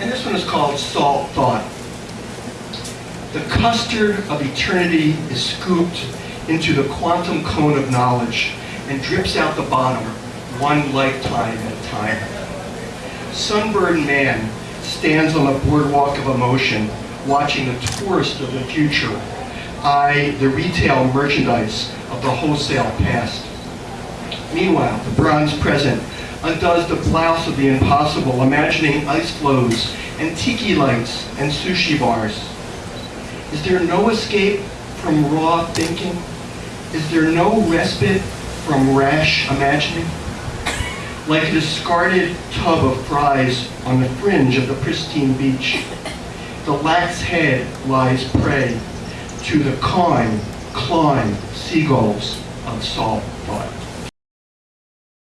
And this one is called Salt Thought. The custard of eternity is scooped into the quantum cone of knowledge and drips out the bottom one lifetime at a time. Sunburned man stands on the boardwalk of emotion watching the tourist of the future eye the retail merchandise of the wholesale past. Meanwhile, the bronze present undoes the blouse of the impossible, imagining ice floes and tiki lights and sushi bars. Is there no escape from raw thinking? Is there no respite from rash imagining? Like a discarded tub of fries on the fringe of the pristine beach, the lax head lies prey to the cawing, clawing seagulls of salt thought.